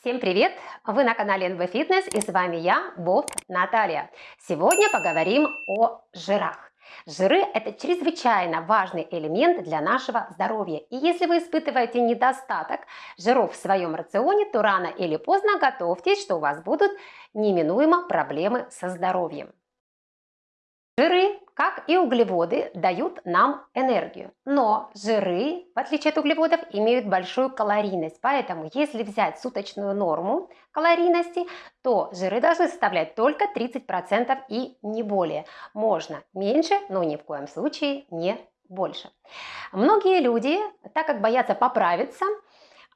Всем привет! Вы на канале NV Fitness и с вами я, Болт Наталья. Сегодня поговорим о жирах. Жиры – это чрезвычайно важный элемент для нашего здоровья. И если вы испытываете недостаток жиров в своем рационе, то рано или поздно готовьтесь, что у вас будут неминуемо проблемы со здоровьем. Жиры, как и углеводы, дают нам энергию. Но жиры, в отличие от углеводов, имеют большую калорийность. Поэтому, если взять суточную норму калорийности, то жиры должны составлять только 30% и не более. Можно меньше, но ни в коем случае не больше. Многие люди, так как боятся поправиться,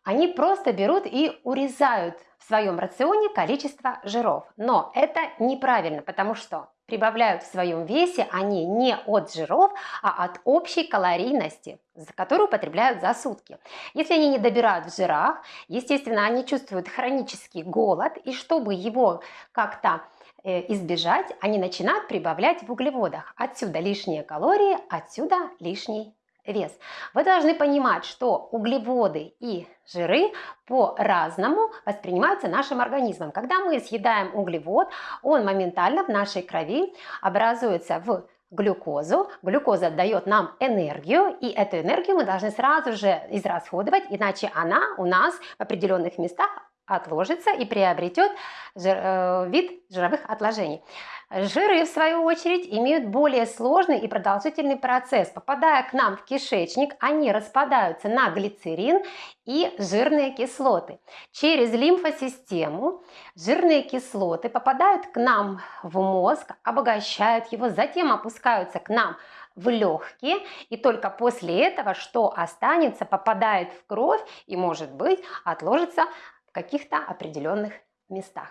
они просто берут и урезают в своем рационе количество жиров. Но это неправильно, потому что прибавляют в своем весе они не от жиров, а от общей калорийности, которую потребляют за сутки. Если они не добирают в жирах, естественно, они чувствуют хронический голод, и чтобы его как-то э, избежать, они начинают прибавлять в углеводах. Отсюда лишние калории, отсюда лишний вес. Вы должны понимать, что углеводы и жиры по-разному воспринимаются нашим организмом. Когда мы съедаем углевод, он моментально в нашей крови образуется в глюкозу. Глюкоза дает нам энергию, и эту энергию мы должны сразу же израсходовать, иначе она у нас в определенных местах отложится и приобретет жир, э, вид жировых отложений. Жиры, в свою очередь, имеют более сложный и продолжительный процесс. Попадая к нам в кишечник, они распадаются на глицерин и жирные кислоты. Через лимфосистему жирные кислоты попадают к нам в мозг, обогащают его, затем опускаются к нам в легкие, и только после этого, что останется, попадает в кровь и, может быть, отложится каких-то определенных местах.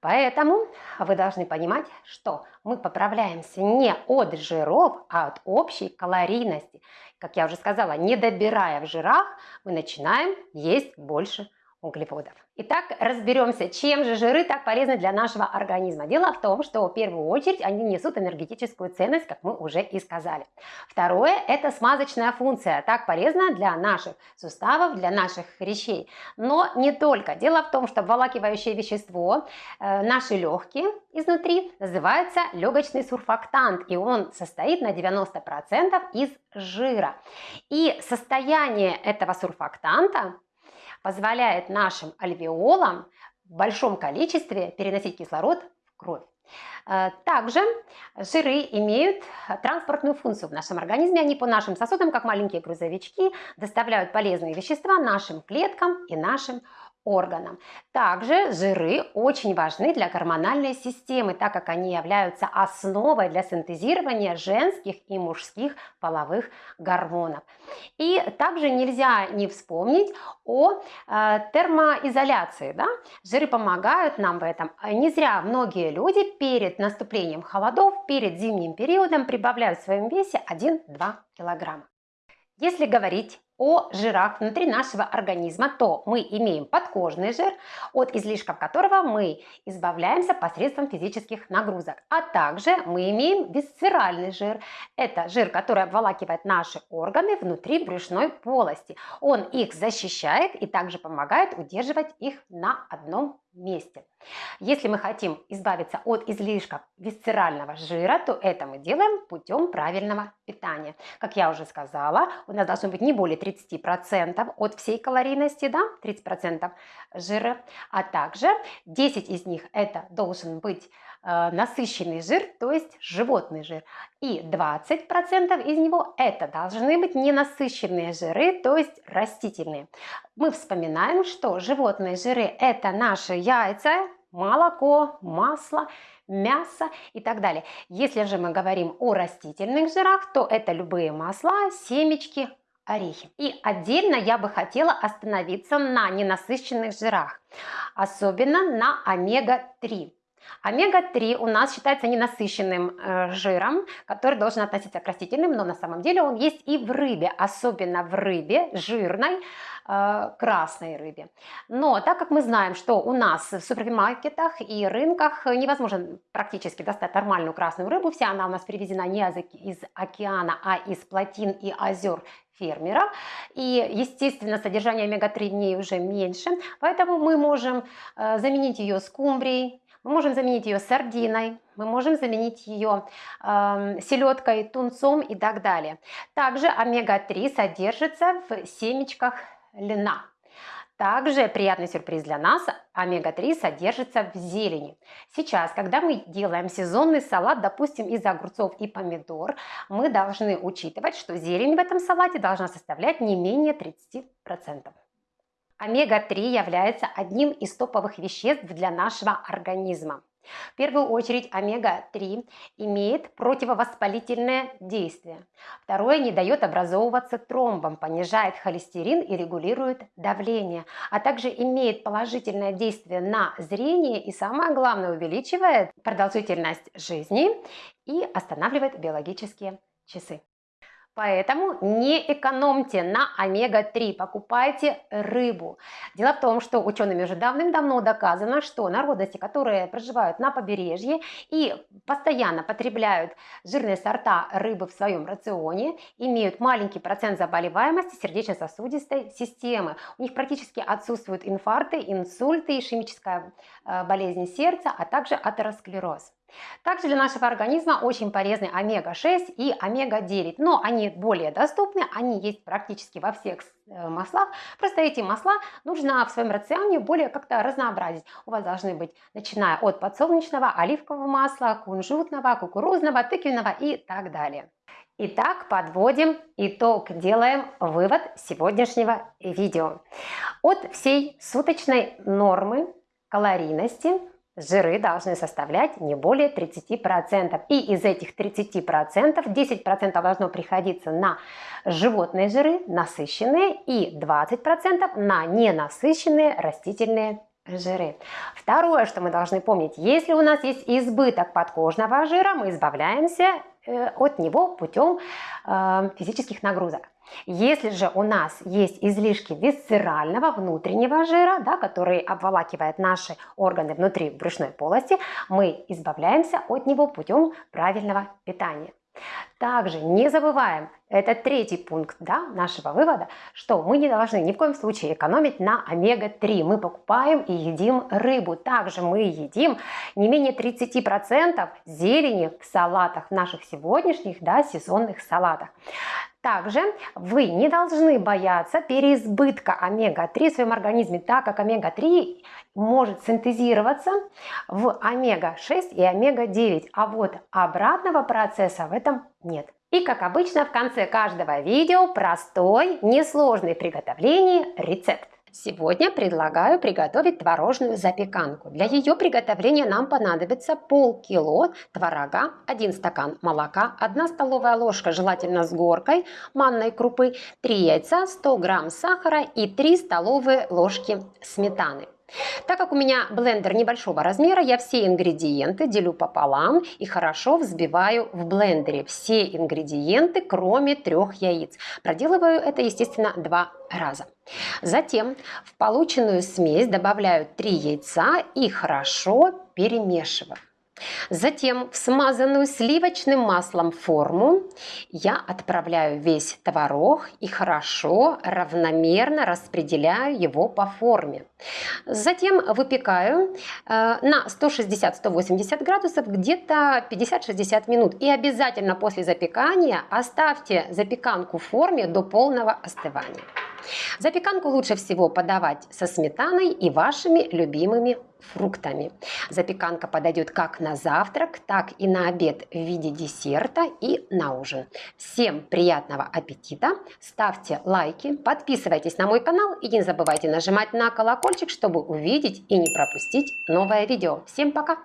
Поэтому вы должны понимать, что мы поправляемся не от жиров, а от общей калорийности. Как я уже сказала, не добирая в жирах, мы начинаем есть больше углеводов. Итак, разберемся, чем же жиры так полезны для нашего организма. Дело в том, что в первую очередь они несут энергетическую ценность, как мы уже и сказали. Второе – это смазочная функция, так полезна для наших суставов, для наших хрящей. Но не только. Дело в том, что обволакивающее вещество, э, наши легкие изнутри, называется легочный сурфактант, и он состоит на 90% из жира. И состояние этого сурфактанта позволяет нашим альвеолам в большом количестве переносить кислород в кровь. Э, также жиры имеют транспортную функцию в нашем организме. Они по нашим сосудам, как маленькие грузовички, доставляют полезные вещества нашим клеткам и нашим органам. Также жиры очень важны для гормональной системы, так как они являются основой для синтезирования женских и мужских половых гормонов. И также нельзя не вспомнить о э, термоизоляции. Да? Жиры помогают нам в этом. Не зря многие люди перед наступлением холодов, перед зимним периодом прибавляют в своем весе 1-2 килограмма. Если говорить о жирах внутри нашего организма, то мы имеем подкожный жир, от излишков которого мы избавляемся посредством физических нагрузок. А также мы имеем висцеральный жир. Это жир, который обволакивает наши органы внутри брюшной полости. Он их защищает и также помогает удерживать их на одном месте. Если мы хотим избавиться от излишков висцерального жира, то это мы делаем путем правильного питания. Как я уже сказала, у нас должно быть не более 30% от всей калорийности, да, 30% жира, а также 10 из них это должен быть э, насыщенный жир, то есть животный жир, и 20% из него это должны быть ненасыщенные жиры, то есть растительные. Мы вспоминаем, что животные жиры это наши яйца, молоко, масло, мясо и так далее. Если же мы говорим о растительных жирах, то это любые масла, семечки, орехи. И отдельно я бы хотела остановиться на ненасыщенных жирах, особенно на омега-3. Омега-3 у нас считается ненасыщенным э, жиром, который должен относиться к растительным, но на самом деле он есть и в рыбе, особенно в рыбе жирной, э, красной рыбе. Но так как мы знаем, что у нас в супермаркетах и рынках невозможно практически достать нормальную красную рыбу, вся она у нас привезена не из океана, а из плотин и озер фермеров. И, естественно, содержание омега-3 в ней уже меньше, поэтому мы можем э, заменить ее скумбрией, мы можем заменить ее сардиной, мы можем заменить ее э, селедкой, тунцом и так далее. Также омега-3 содержится в семечках льна. Также приятный сюрприз для нас, омега-3 содержится в зелени. Сейчас, когда мы делаем сезонный салат, допустим, из огурцов и помидор, мы должны учитывать, что зелень в этом салате должна составлять не менее 30%. Омега-3 является одним из топовых веществ для нашего организма. В первую очередь омега-3 имеет противовоспалительное действие. Второе, не дает образовываться тромбам, понижает холестерин и регулирует давление, а также имеет положительное действие на зрение и самое главное увеличивает продолжительность жизни и останавливает биологические часы. Поэтому не экономьте на омега-3, покупайте рыбу. Дело в том, что учеными уже давным-давно доказано, что народности, которые проживают на побережье и постоянно потребляют жирные сорта рыбы в своем рационе, имеют маленький процент заболеваемости сердечно-сосудистой системы. У них практически отсутствуют инфаркты, инсульты, ишемическая э, болезнь сердца, а также атеросклероз. Также для нашего организма очень полезны омега-6 и омега-9, но они более доступны, они есть практически во всех э, маслах, просто эти масла нужно в своем рационе более как-то разнообразить. У вас должны быть, начиная от подсолнечного, оливкового масла, кунжутного, кукурузного, тыквенного и так далее. Итак, подводим итог, делаем вывод сегодняшнего видео. От всей суточной нормы калорийности жиры должны составлять не более 30%. И из этих 30% 10% должно приходиться на животные жиры, насыщенные, и 20% на ненасыщенные растительные жиры. Второе, что мы должны помнить, если у нас есть избыток подкожного жира, мы избавляемся э, от него путем э, физических нагрузок. Если же у нас есть излишки висцерального внутреннего жира, да, который обволакивает наши органы внутри брюшной полости, мы избавляемся от него путем правильного питания. Также не забываем, это третий пункт да, нашего вывода, что мы не должны ни в коем случае экономить на омега-3. Мы покупаем и едим рыбу. Также мы едим не менее 30% зелени в салатах, в наших сегодняшних да, сезонных салатах. Также вы не должны бояться переизбытка омега-3 в своем организме, так как омега-3 может синтезироваться в омега-6 и омега-9, а вот обратного процесса в этом нет. И как обычно в конце каждого видео простой, несложный в приготовлении рецепт. Сегодня предлагаю приготовить творожную запеканку. Для ее приготовления нам понадобится полкило творога, 1 стакан молока, 1 столовая ложка, желательно с горкой, манной крупы, 3 яйца, 100 грамм сахара и 3 столовые ложки сметаны. Так как у меня блендер небольшого размера, я все ингредиенты делю пополам и хорошо взбиваю в блендере. Все ингредиенты, кроме трех яиц. Проделываю это, естественно, два раза. Затем в полученную смесь добавляю 3 яйца и хорошо перемешиваю. Затем в смазанную сливочным маслом форму я отправляю весь творог и хорошо равномерно распределяю его по форме. Затем выпекаю э, на 160-180 градусов где-то 50-60 минут. И обязательно после запекания оставьте запеканку в форме до полного остывания. Запеканку лучше всего подавать со сметаной и вашими любимыми фруктами. Запеканка подойдет как на завтрак, так и на обед в виде десерта и на ужин. Всем приятного аппетита, ставьте лайки, подписывайтесь на мой канал и не забывайте нажимать на колокольчик, чтобы увидеть и не пропустить новое видео. Всем пока!